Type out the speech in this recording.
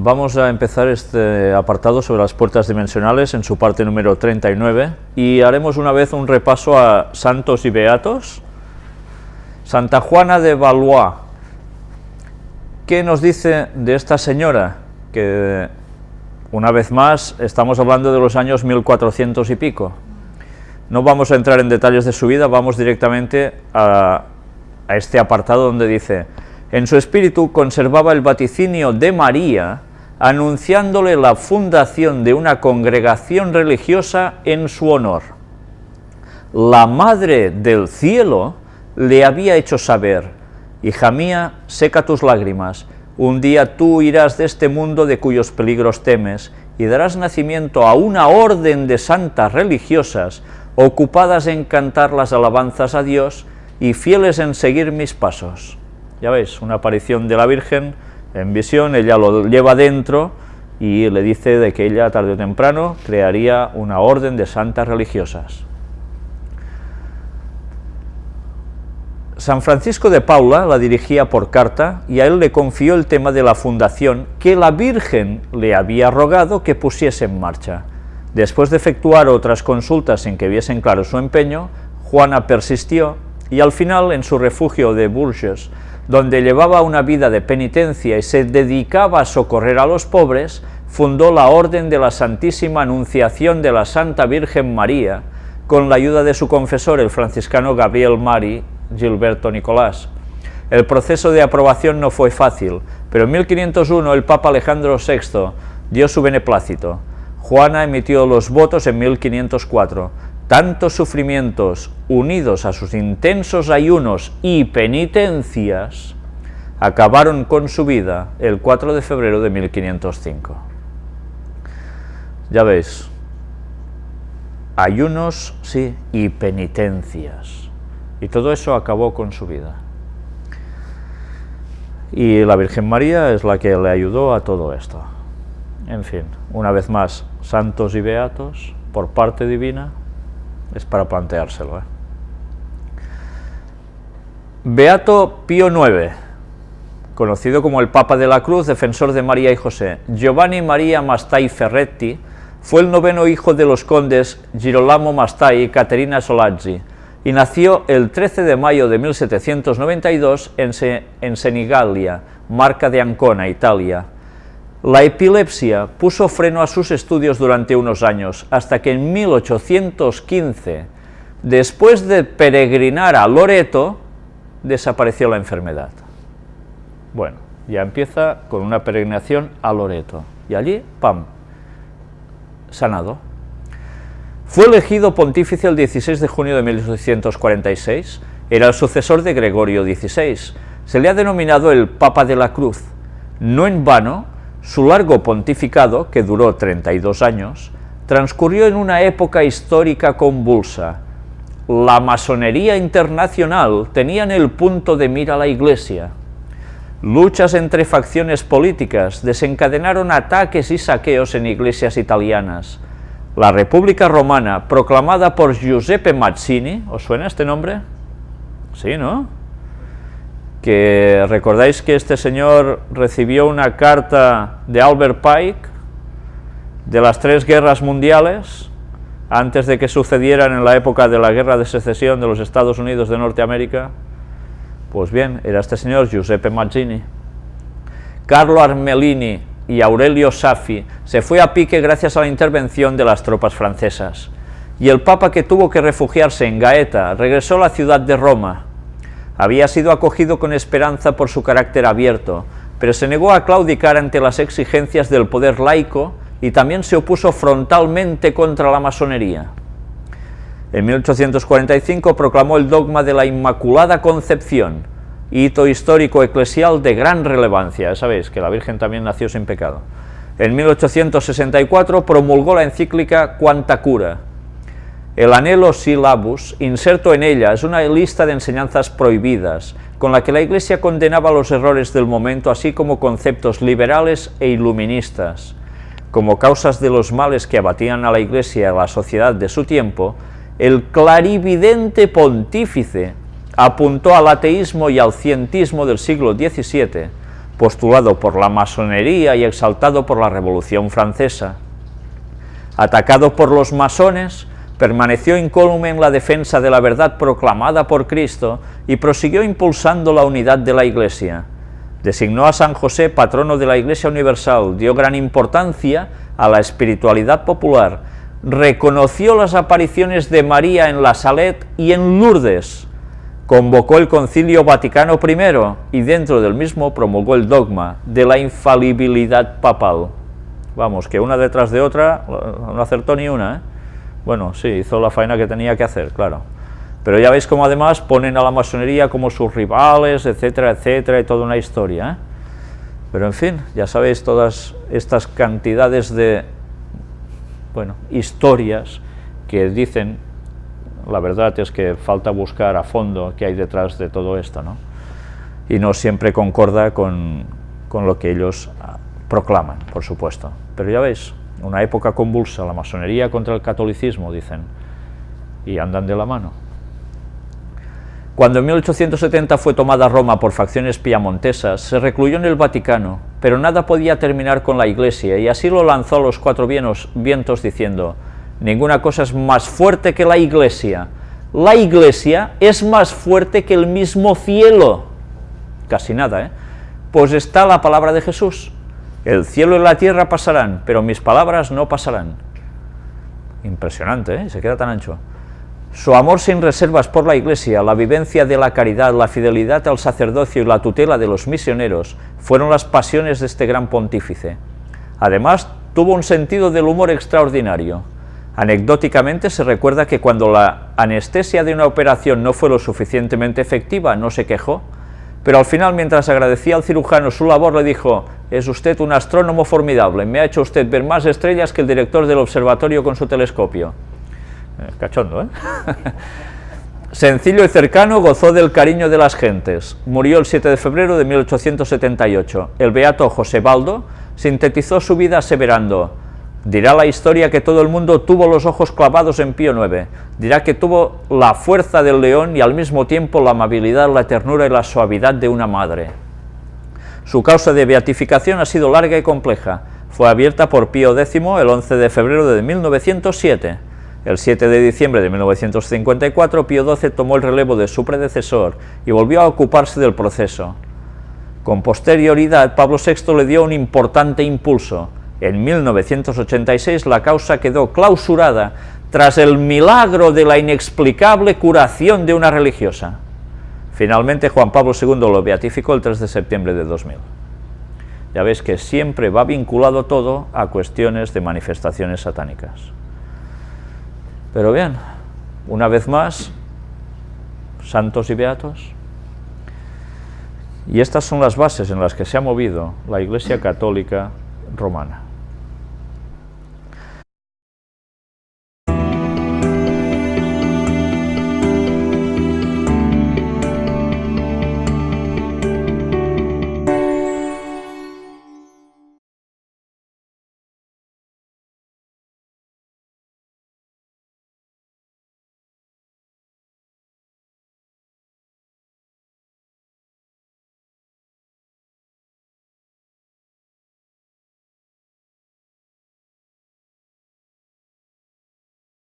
Vamos a empezar este apartado sobre las puertas dimensionales en su parte número 39 y haremos una vez un repaso a santos y beatos. Santa Juana de Valois, ¿qué nos dice de esta señora? Que una vez más estamos hablando de los años 1400 y pico. No vamos a entrar en detalles de su vida, vamos directamente a, a este apartado donde dice en su espíritu conservaba el vaticinio de María, anunciándole la fundación de una congregación religiosa en su honor. La Madre del Cielo le había hecho saber, Hija mía, seca tus lágrimas, un día tú irás de este mundo de cuyos peligros temes, y darás nacimiento a una orden de santas religiosas, ocupadas en cantar las alabanzas a Dios y fieles en seguir mis pasos. Ya veis, una aparición de la Virgen en visión, ella lo lleva dentro y le dice de que ella tarde o temprano crearía una orden de santas religiosas. San Francisco de Paula la dirigía por carta y a él le confió el tema de la fundación que la Virgen le había rogado que pusiese en marcha. Después de efectuar otras consultas sin que viesen claro su empeño, Juana persistió y al final en su refugio de Bourges donde llevaba una vida de penitencia y se dedicaba a socorrer a los pobres, fundó la Orden de la Santísima Anunciación de la Santa Virgen María, con la ayuda de su confesor, el franciscano Gabriel Mari Gilberto Nicolás. El proceso de aprobación no fue fácil, pero en 1501 el Papa Alejandro VI dio su beneplácito. Juana emitió los votos en 1504, tantos sufrimientos unidos a sus intensos ayunos y penitencias acabaron con su vida el 4 de febrero de 1505. Ya veis, ayunos, sí, y penitencias. Y todo eso acabó con su vida. Y la Virgen María es la que le ayudó a todo esto. En fin, una vez más, santos y beatos, por parte divina, es para planteárselo. ¿eh? Beato Pío IX, conocido como el Papa de la Cruz, defensor de María y José. Giovanni María Mastai Ferretti fue el noveno hijo de los condes Girolamo Mastai y Caterina Solazzi, y nació el 13 de mayo de 1792 en, en Senigallia, marca de Ancona, Italia. La epilepsia puso freno a sus estudios durante unos años, hasta que en 1815, después de peregrinar a Loreto, desapareció la enfermedad. Bueno, ya empieza con una peregrinación a Loreto, y allí, ¡pam!, sanado. Fue elegido pontífice el 16 de junio de 1846, era el sucesor de Gregorio XVI, se le ha denominado el Papa de la Cruz, no en vano, su largo pontificado, que duró 32 años, transcurrió en una época histórica convulsa. La masonería internacional tenía en el punto de mira la Iglesia. Luchas entre facciones políticas desencadenaron ataques y saqueos en iglesias italianas. La República Romana, proclamada por Giuseppe Mazzini, ¿os suena este nombre? Sí, ¿no? Recordáis que este señor recibió una carta de Albert Pike de las tres guerras mundiales, antes de que sucedieran en la época de la guerra de secesión de los Estados Unidos de Norteamérica, pues bien, era este señor Giuseppe Mazzini. Carlo Armelini y Aurelio Saffi se fue a pique gracias a la intervención de las tropas francesas, y el Papa que tuvo que refugiarse en Gaeta regresó a la ciudad de Roma, había sido acogido con esperanza por su carácter abierto, pero se negó a claudicar ante las exigencias del poder laico y también se opuso frontalmente contra la masonería. En 1845 proclamó el dogma de la Inmaculada Concepción, hito histórico eclesial de gran relevancia, sabéis que la Virgen también nació sin pecado. En 1864 promulgó la encíclica Quanta Cura, el anhelo syllabus, inserto en ella, es una lista de enseñanzas prohibidas, con la que la Iglesia condenaba los errores del momento, así como conceptos liberales e iluministas. Como causas de los males que abatían a la Iglesia y a la sociedad de su tiempo, el clarividente pontífice apuntó al ateísmo y al cientismo del siglo XVII, postulado por la masonería y exaltado por la Revolución Francesa. Atacado por los masones, permaneció incólume en la defensa de la verdad proclamada por Cristo y prosiguió impulsando la unidad de la Iglesia. Designó a San José patrono de la Iglesia Universal, dio gran importancia a la espiritualidad popular, reconoció las apariciones de María en la Salet y en Lourdes, convocó el Concilio Vaticano I y dentro del mismo promulgó el dogma de la infalibilidad papal. Vamos, que una detrás de otra, no acertó ni una, ¿eh? Bueno, sí, hizo la faena que tenía que hacer, claro. Pero ya veis cómo además ponen a la masonería como sus rivales, etcétera, etcétera, y toda una historia. ¿eh? Pero en fin, ya sabéis todas estas cantidades de, bueno, historias que dicen, la verdad es que falta buscar a fondo qué hay detrás de todo esto, ¿no? Y no siempre concorda con, con lo que ellos ah, proclaman, por supuesto. Pero ya veis, una época convulsa, la masonería contra el catolicismo, dicen, y andan de la mano. Cuando en 1870 fue tomada Roma por facciones piamontesas, se recluyó en el Vaticano, pero nada podía terminar con la Iglesia, y así lo lanzó a los cuatro vientos diciendo, ninguna cosa es más fuerte que la Iglesia, la Iglesia es más fuerte que el mismo cielo, casi nada, ¿eh? Pues está la palabra de Jesús, el cielo y la tierra pasarán, pero mis palabras no pasarán. Impresionante, ¿eh? Se queda tan ancho. Su amor sin reservas por la Iglesia, la vivencia de la caridad, la fidelidad al sacerdocio y la tutela de los misioneros fueron las pasiones de este gran pontífice. Además, tuvo un sentido del humor extraordinario. Anecdóticamente se recuerda que cuando la anestesia de una operación no fue lo suficientemente efectiva, no se quejó, pero al final, mientras agradecía al cirujano su labor, le dijo, es usted un astrónomo formidable, me ha hecho usted ver más estrellas que el director del observatorio con su telescopio. Eh, cachondo, ¿eh? Sencillo y cercano, gozó del cariño de las gentes. Murió el 7 de febrero de 1878. El beato José Baldo sintetizó su vida aseverando, dirá la historia que todo el mundo tuvo los ojos clavados en Pío IX, dirá que tuvo la fuerza del león y al mismo tiempo la amabilidad, la ternura y la suavidad de una madre. Su causa de beatificación ha sido larga y compleja. Fue abierta por Pío X el 11 de febrero de 1907. El 7 de diciembre de 1954, Pío XII tomó el relevo de su predecesor y volvió a ocuparse del proceso. Con posterioridad, Pablo VI le dio un importante impulso. En 1986 la causa quedó clausurada tras el milagro de la inexplicable curación de una religiosa. Finalmente Juan Pablo II lo beatificó el 3 de septiembre de 2000. Ya veis que siempre va vinculado todo a cuestiones de manifestaciones satánicas. Pero bien, una vez más, santos y beatos. Y estas son las bases en las que se ha movido la Iglesia Católica Romana.